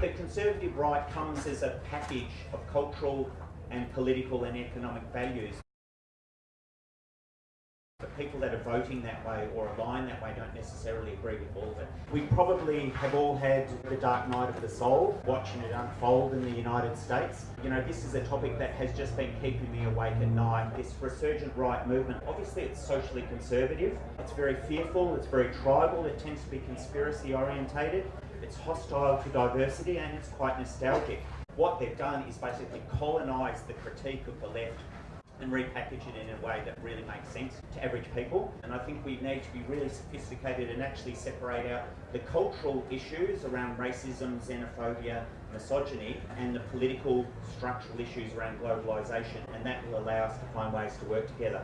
the conservative right comes as a package of cultural and political and economic values. People that are voting that way or align that way don't necessarily agree with all of it. We probably have all had the dark night of the soul, watching it unfold in the United States. You know, this is a topic that has just been keeping me awake at night. This resurgent right movement, obviously it's socially conservative, it's very fearful, it's very tribal, it tends to be conspiracy orientated, it's hostile to diversity and it's quite nostalgic. What they've done is basically colonise the critique of the left and repackage it in a way that really makes sense to average people. And I think we need to be really sophisticated and actually separate out the cultural issues around racism, xenophobia, misogyny, and the political structural issues around globalisation. And that will allow us to find ways to work together.